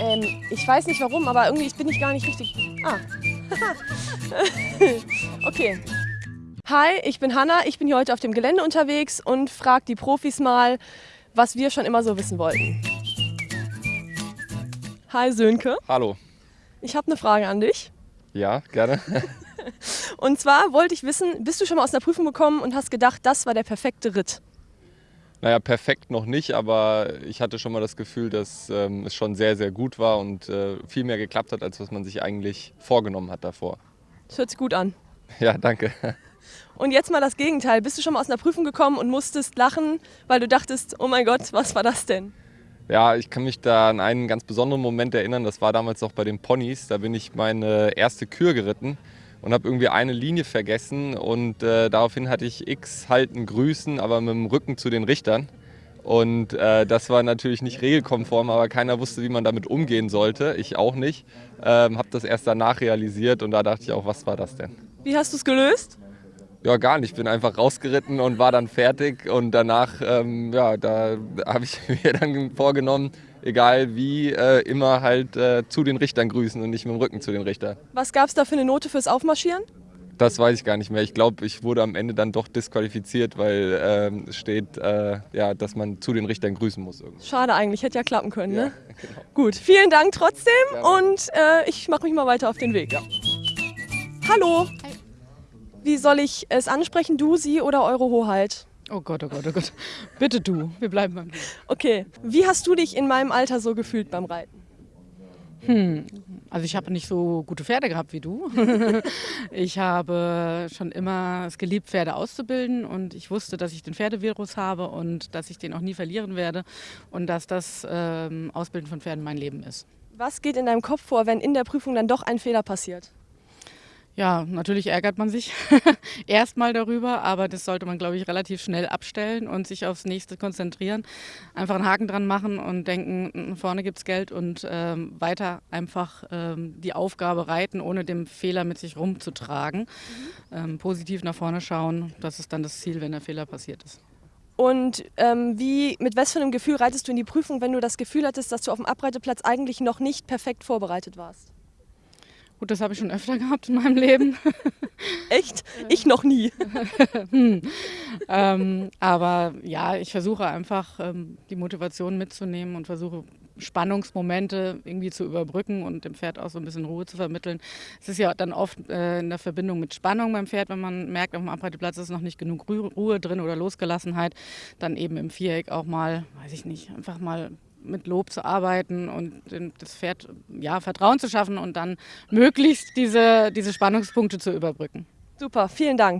Ähm, ich weiß nicht warum, aber irgendwie bin ich gar nicht richtig. Ah. okay. Hi, ich bin Hanna. Ich bin hier heute auf dem Gelände unterwegs und frage die Profis mal, was wir schon immer so wissen wollten. Hi Sönke. Hallo. Ich habe eine Frage an dich. Ja, gerne. Und zwar wollte ich wissen, bist du schon mal aus der Prüfung gekommen und hast gedacht, das war der perfekte Ritt? Naja, perfekt noch nicht, aber ich hatte schon mal das Gefühl, dass ähm, es schon sehr, sehr gut war und äh, viel mehr geklappt hat, als was man sich eigentlich vorgenommen hat davor. Das hört sich gut an. Ja, danke. Und jetzt mal das Gegenteil. Bist du schon mal aus einer Prüfung gekommen und musstest lachen, weil du dachtest, oh mein Gott, was war das denn? Ja, ich kann mich da an einen ganz besonderen Moment erinnern. Das war damals noch bei den Ponys. Da bin ich meine erste Kür geritten und habe irgendwie eine Linie vergessen und äh, daraufhin hatte ich X halten grüßen, aber mit dem Rücken zu den Richtern. Und äh, das war natürlich nicht regelkonform, aber keiner wusste, wie man damit umgehen sollte. Ich auch nicht. Ähm, habe das erst danach realisiert und da dachte ich auch, was war das denn? Wie hast du es gelöst? Ja, gar nicht. Ich bin einfach rausgeritten und war dann fertig. Und danach, ähm, ja, da habe ich mir dann vorgenommen, egal wie, äh, immer halt äh, zu den Richtern grüßen und nicht mit dem Rücken zu den Richtern. Was gab es da für eine Note fürs Aufmarschieren? Das weiß ich gar nicht mehr. Ich glaube, ich wurde am Ende dann doch disqualifiziert, weil ähm, es steht, äh, ja, dass man zu den Richtern grüßen muss. Irgendwie. Schade eigentlich, hätte ja klappen können. Ja, ne? genau. Gut, vielen Dank trotzdem Gerne. und äh, ich mache mich mal weiter auf den Weg. Ja. Hallo. Wie soll ich es ansprechen, du, sie oder eure Hoheit? Oh Gott, oh Gott, oh Gott. Bitte du, wir bleiben beim Du. Okay, wie hast du dich in meinem Alter so gefühlt beim Reiten? Hm. Also ich habe nicht so gute Pferde gehabt wie du. ich habe schon immer es geliebt, Pferde auszubilden und ich wusste, dass ich den Pferdevirus habe und dass ich den auch nie verlieren werde und dass das ähm, Ausbilden von Pferden mein Leben ist. Was geht in deinem Kopf vor, wenn in der Prüfung dann doch ein Fehler passiert? Ja, natürlich ärgert man sich erstmal darüber, aber das sollte man, glaube ich, relativ schnell abstellen und sich aufs nächste konzentrieren. Einfach einen Haken dran machen und denken, vorne gibt es Geld und ähm, weiter einfach ähm, die Aufgabe reiten, ohne den Fehler mit sich rumzutragen. Mhm. Ähm, positiv nach vorne schauen, das ist dann das Ziel, wenn der Fehler passiert ist. Und ähm, wie, mit was für einem Gefühl reitest du in die Prüfung, wenn du das Gefühl hattest, dass du auf dem Abreiteplatz eigentlich noch nicht perfekt vorbereitet warst? Gut, das habe ich schon öfter gehabt in meinem Leben. Echt? Ich noch nie. hm. ähm, aber ja, ich versuche einfach ähm, die Motivation mitzunehmen und versuche Spannungsmomente irgendwie zu überbrücken und dem Pferd auch so ein bisschen Ruhe zu vermitteln. Es ist ja dann oft äh, in der Verbindung mit Spannung beim Pferd, wenn man merkt, auf dem Abreiteplatz ist noch nicht genug Ruhe drin oder Losgelassenheit, dann eben im Viereck auch mal, weiß ich nicht, einfach mal mit Lob zu arbeiten und das Pferd ja, Vertrauen zu schaffen und dann möglichst diese, diese Spannungspunkte zu überbrücken. Super, vielen Dank.